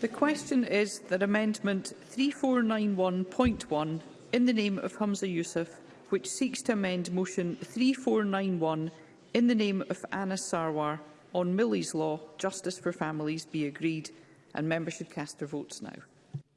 The question is that Amendment 3491.1 in the name of Humza Youssef, which seeks to amend Motion 3491 in the name of Anna Sarwar on Millie's Law, Justice for Families, be agreed, and members should cast their votes now.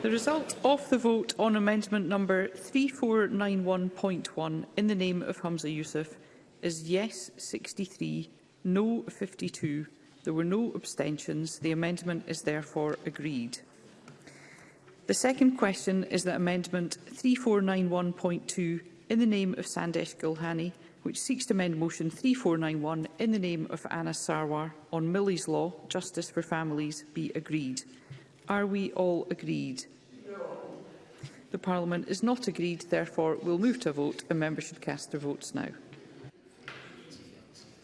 The result of the vote on amendment number 3491.1 in the name of Hamza Youssef is yes 63, no 52. There were no abstentions. The amendment is therefore agreed. The second question is that amendment 3491.2 in the name of Sandesh Gulhani, which seeks to amend motion 3491 in the name of Anna Sarwar on Millie's Law, Justice for Families, be agreed. Are we all agreed? No. The Parliament is not agreed, therefore we'll move to a vote and members should cast their votes now.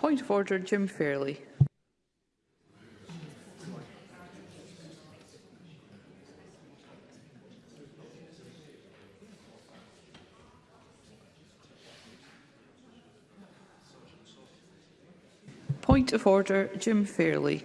Point of order, Jim Fairley. Point of order, Jim Fairley.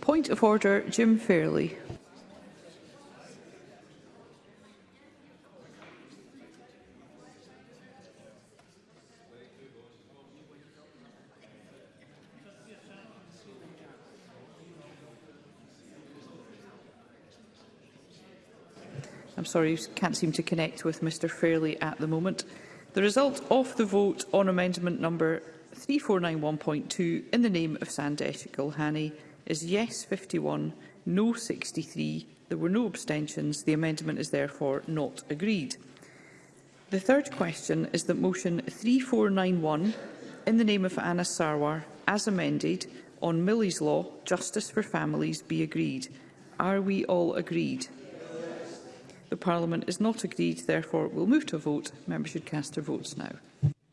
Point of order, Jim Fairley. I'm sorry, you can't seem to connect with Mr Fairley at the moment. The result of the vote on amendment number 3491.2 in the name of Sandesh Gulhani is yes 51, no 63. There were no abstentions. The amendment is therefore not agreed. The third question is that motion 3491 in the name of Anna Sarwar, as amended, on Millie's Law, Justice for Families, be agreed. Are we all agreed? The Parliament is not agreed, therefore we'll move to a vote. Members should cast their votes now.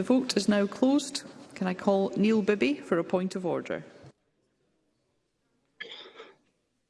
The vote is now closed. Can I call Neil Bibby for a point of order?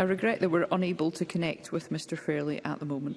I regret that we're unable to connect with Mr Fairley at the moment.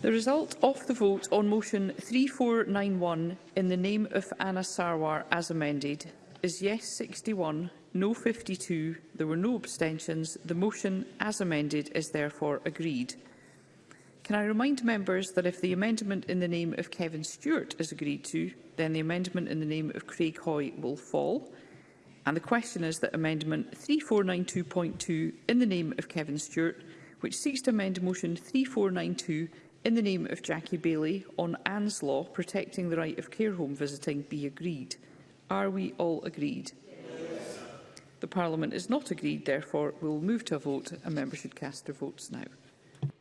The result of the vote on motion 3491 in the name of Anna Sarwar as amended is yes 61, no 52, there were no abstentions. The motion as amended is therefore agreed. Can I remind members that if the amendment in the name of Kevin Stewart is agreed to, then the amendment in the name of Craig Hoy will fall. And the question is that Amendment 3492.2 in the name of Kevin Stewart, which seeks to amend Motion 3492 in the name of Jackie Bailey on Anne's Law protecting the right of care home visiting be agreed. Are we all agreed? Yes. The Parliament is not agreed, therefore we will move to a vote and members should cast their votes now.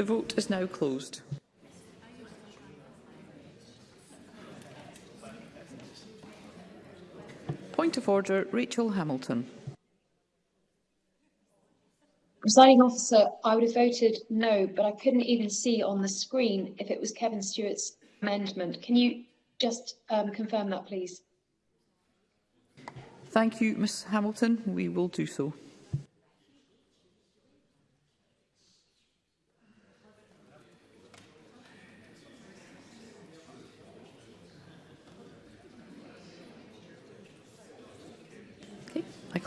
The vote is now closed. Point of order, Rachel Hamilton. Presiding officer, I would have voted no, but I couldn't even see on the screen if it was Kevin Stewart's amendment. Can you just um, confirm that, please? Thank you, Ms Hamilton. We will do so.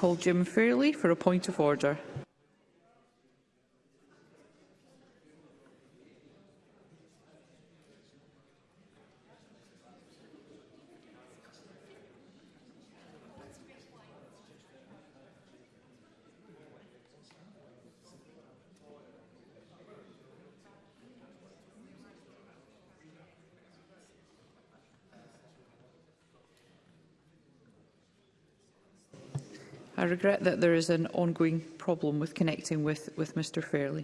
call Jim Fairley for a point of order. I regret that there is an ongoing problem with connecting with, with Mr Fairley.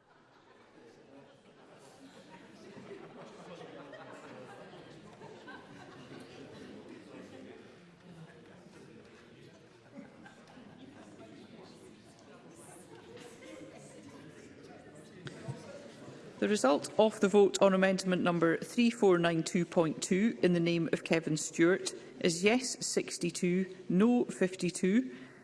The result of the vote on amendment number 3492.2 in the name of Kevin Stewart is yes 62, no 52.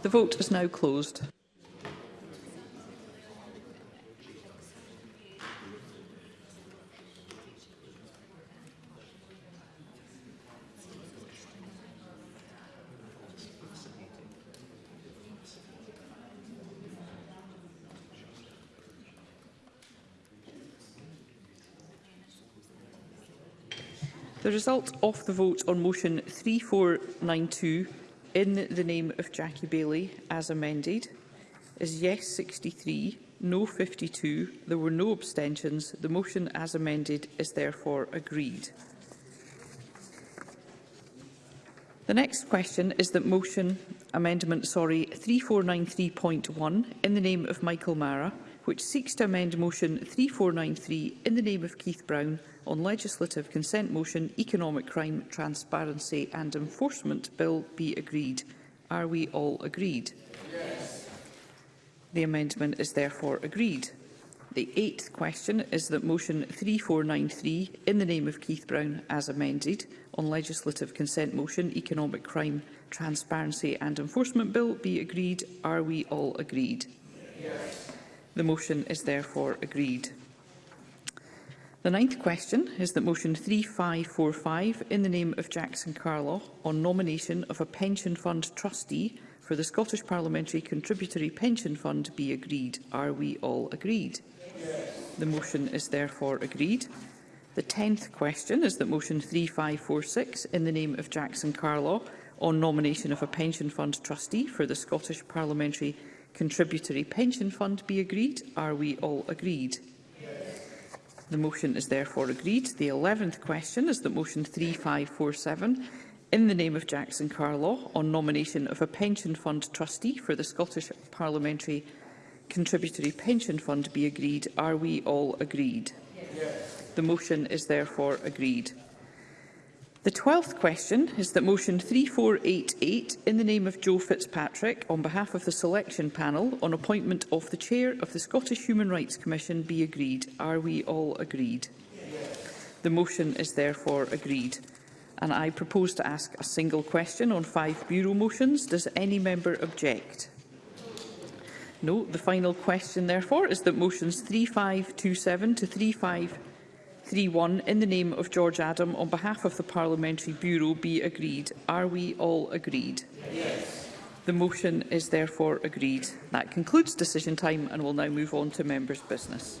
The vote is now closed. The result of the vote on motion 3492 in the name of Jackie Bailey, as amended, is yes 63, no 52. There were no abstentions. The motion as amended is therefore agreed. The next question is that motion amendment sorry 3493.1 in the name of Michael Mara which seeks to amend Motion 3493 in the name of Keith Brown on Legislative Consent Motion Economic Crime Transparency and Enforcement Bill be agreed. Are we all agreed? Yes. The amendment is therefore agreed. The eighth question is that Motion 3493, in the name of Keith Brown as amended, on Legislative Consent Motion Economic Crime Transparency and Enforcement Bill be agreed. Are we all agreed? Yes. The motion is therefore agreed. The ninth question is that motion 3545 in the name of Jackson Carlaw on nomination of a pension fund trustee for the Scottish Parliamentary Contributory Pension Fund be agreed. Are we all agreed? Yes. The motion is therefore agreed. The tenth question is that motion 3546 in the name of Jackson Carlaw on nomination of a pension fund trustee for the Scottish Parliamentary contributory pension fund be agreed? Are we all agreed? The motion is therefore agreed. The 11th question is that motion 3547 in the name of Jackson Carlaw on nomination of a pension fund trustee for the Scottish Parliamentary Contributory Pension Fund be agreed. Are we all agreed? Yes. The motion is therefore agreed. The 12th question is that motion 3488 in the name of Joe Fitzpatrick on behalf of the selection panel on appointment of the chair of the Scottish Human Rights Commission be agreed. Are we all agreed? Yes. The motion is therefore agreed. And I propose to ask a single question on five Bureau motions. Does any member object? No. The final question, therefore, is that motions 3527 to 3527 31 in the name of George Adam on behalf of the Parliamentary Bureau be agreed. Are we all agreed? Yes. The motion is therefore agreed. That concludes decision time and we'll now move on to members' business.